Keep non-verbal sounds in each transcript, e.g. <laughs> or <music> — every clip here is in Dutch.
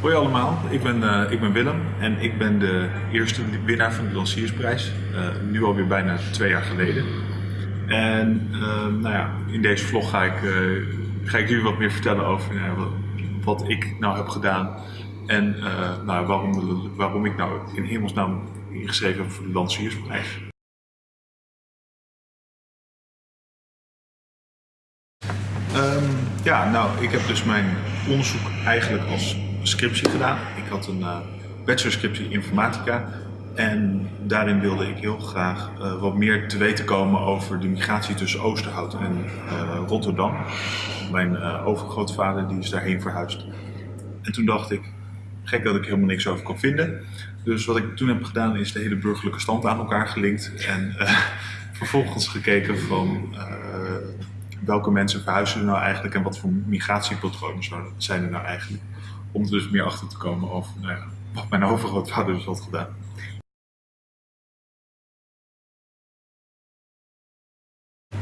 Hoi allemaal, ik ben, uh, ik ben Willem en ik ben de eerste winnaar van de Lanciersprijs. Uh, nu alweer bijna twee jaar geleden. En uh, nou ja, in deze vlog ga ik, ga ik jullie wat meer vertellen over wat, wat, ik nou heb gedaan. En nou, waarom, waarom ik nou in hemelsnaam ingeschreven heb voor de Lanciersprijs. Um, ja, nou, ik heb dus mijn onderzoek eigenlijk als scriptie gedaan. Ik had een uh, bachelorscriptie informatica en daarin wilde ik heel graag uh, wat meer te weten komen over de migratie tussen Oosterhout en uh, Rotterdam. Mijn overgrootvader die is daarheen verhuisd. En toen dacht ik, gek dat ik helemaal niks over kon vinden. Dus wat ik toen heb gedaan is de hele burgerlijke stand aan elkaar gelinkt en <laughs> vervolgens gekeken van welke mensen verhuizen er nou eigenlijk en wat voor migratiepatronen zijn er nou eigenlijk. Om dus meer achter te komen over nou ja, wat mijn <laughs> overgrootvader dus had gedaan.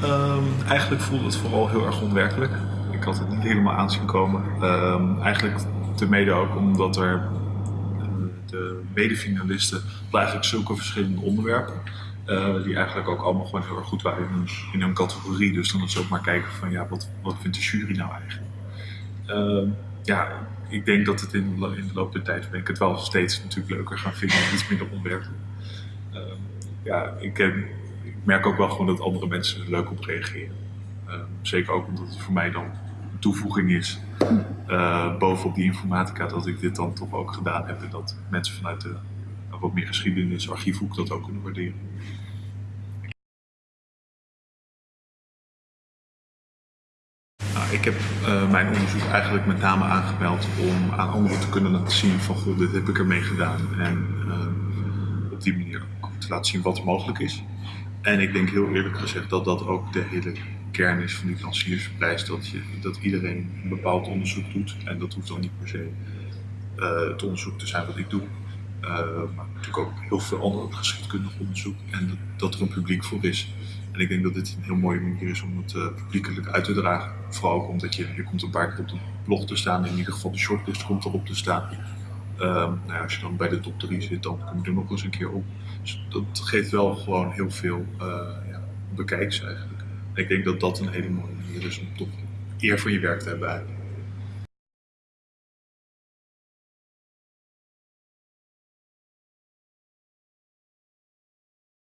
Um, eigenlijk voelde het vooral heel erg onwerkelijk. Ik had het niet helemaal aanzien komen. Um, eigenlijk te mede ook omdat er uh, de medefinalisten eigenlijk zulke verschillende onderwerpen. Uh, die eigenlijk ook allemaal gewoon heel erg goed waren in hun, in hun categorie. Dus dan is ook maar kijken van ja, wat, wat vindt de jury nou eigenlijk? Uh, ja, ik denk dat het in, in de loop der tijd ben ik het wel steeds natuurlijk leuker gaan vinden en iets minder onwerkelijk. Uh, ja, ik, merk ook wel gewoon dat andere mensen er leuk op reageren. zeker ook omdat het voor mij dan een toevoeging is uh, bovenop die informatica dat ik dit dan toch ook gedaan heb en dat mensen vanuit de wat meer geschiedenis, archiefhoek dat ook kunnen waarderen. Ik heb uh, mijn onderzoek eigenlijk met name aangemeld om aan anderen te kunnen laten zien van goh, dit heb ik ermee gedaan. En uh, op die manier ook te laten zien wat mogelijk is. En ik denk heel eerlijk gezegd dat dat ook de hele kern is van die lanciersprijs. Dat, je, dat iedereen een bepaald onderzoek doet. En dat hoeft dan niet per se uh, het onderzoek te zijn wat ik doe. Maar natuurlijk ook heel veel ander geschiedkundig onderzoek en dat, dat, er een publiek voor is. En ik denk dat dit een heel mooie manier is om het uh, publiekelijk uit te dragen. Vooral ook omdat je, je komt een paar keer op de blog te staan, in ieder geval de shortlist komt erop te staan. Uh, nou ja, als je dan bij de top 3 zit, dan kom je er nog eens een keer op. Dus dat geeft wel gewoon heel veel uh, ja, bekijks eigenlijk. En ik denk dat dat een hele mooie manier is om toch eer voor je werk te hebben eigenlijk.